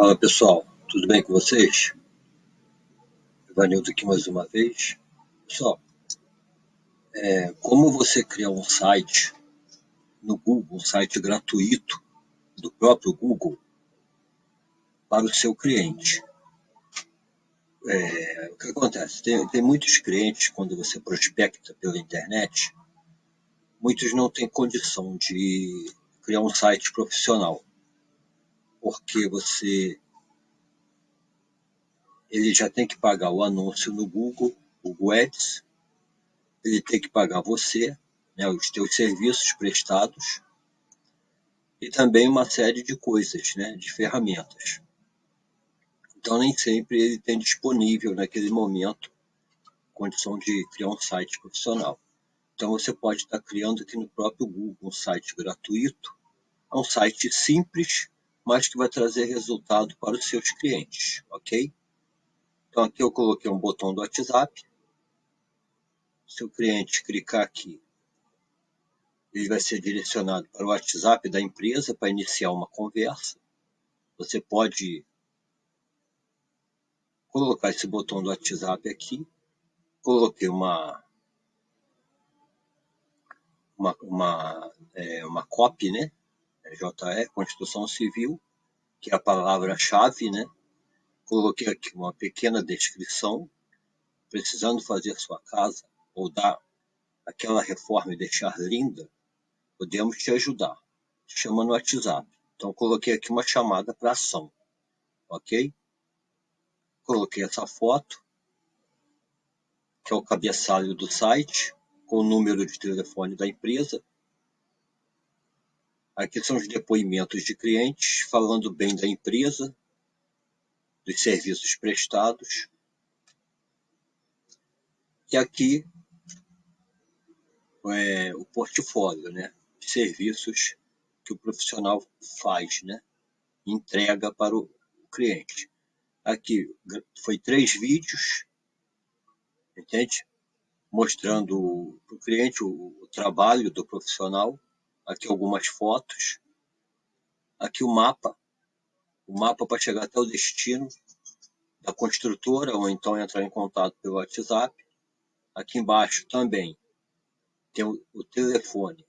Fala pessoal, tudo bem com vocês? Ivanildo aqui mais uma vez. Pessoal, é, como você criar um site no Google, um site gratuito do próprio Google para o seu cliente? É, o que acontece? Tem, tem muitos clientes, quando você prospecta pela internet, muitos não têm condição de criar um site profissional porque você ele já tem que pagar o anúncio no Google, Google Ads, ele tem que pagar você, né, os teus serviços prestados e também uma série de coisas, né, de ferramentas. Então nem sempre ele tem disponível naquele momento condição de criar um site profissional. Então você pode estar criando aqui no próprio Google um site gratuito, é um site simples mas que vai trazer resultado para os seus clientes, ok? Então aqui eu coloquei um botão do WhatsApp. Se o cliente clicar aqui, ele vai ser direcionado para o WhatsApp da empresa para iniciar uma conversa. Você pode colocar esse botão do WhatsApp aqui. Coloquei uma uma, uma, é, uma copy, né? JE, Constituição Civil, que é a palavra-chave, né? Coloquei aqui uma pequena descrição, precisando fazer sua casa ou dar aquela reforma e deixar linda, podemos te ajudar. Chama no WhatsApp. Então, coloquei aqui uma chamada para ação, ok? Coloquei essa foto, que é o cabeçalho do site, com o número de telefone da empresa, Aqui são os depoimentos de clientes falando bem da empresa, dos serviços prestados. E aqui é o portfólio, né? De serviços que o profissional faz, né? Entrega para o cliente. Aqui foi três vídeos, entende? Mostrando para o cliente o, o trabalho do profissional aqui algumas fotos, aqui o mapa, o mapa para chegar até o destino da construtora, ou então entrar em contato pelo WhatsApp. Aqui embaixo também tem o, telefone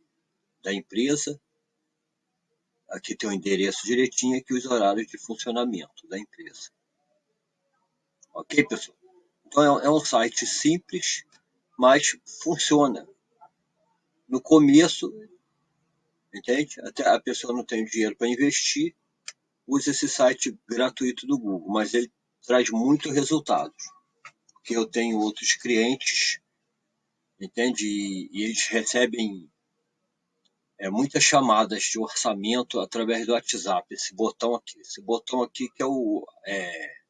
da empresa, aqui tem o endereço direitinho aqui os horários de funcionamento da empresa. Ok, pessoal? Então é, é um site simples, mas funciona. No começo entende? Até a pessoa não tem dinheiro para investir, usa esse site gratuito do Google, mas ele traz muitos resultados. Porque eu tenho outros clientes, entende? E, e eles recebem é, muitas chamadas de orçamento através do WhatsApp. Esse botão aqui, esse botão aqui que é o é,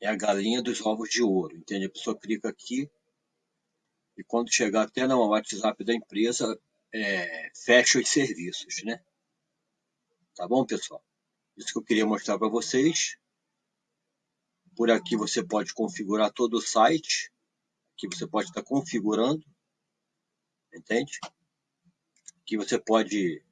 é a galinha dos ovos de ouro, entende? A pessoa clica aqui e quando chegar até no WhatsApp da empresa, é, fecha os serviços, né? Tá bom, pessoal? Isso que eu queria mostrar para vocês. Por aqui você pode configurar todo o site. Aqui você pode estar configurando. Entende? Aqui você pode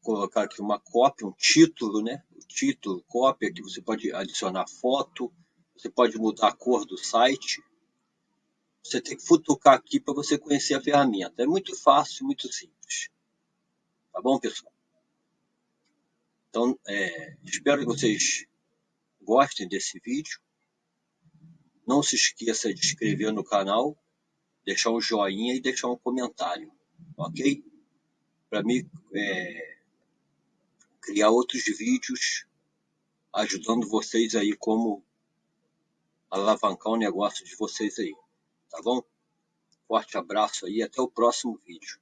colocar aqui uma cópia, um título, né? O título, cópia, aqui você pode adicionar foto, você pode mudar a cor do site. Você tem que futucar aqui para você conhecer a ferramenta. É muito fácil, muito simples. Tá bom, pessoal? Então, é, espero que vocês gostem desse vídeo. Não se esqueça de inscrever no canal, deixar um joinha e deixar um comentário, ok? Para mim é, criar outros vídeos ajudando vocês aí como alavancar o negócio de vocês aí. Tá bom? Forte abraço aí, até o próximo vídeo.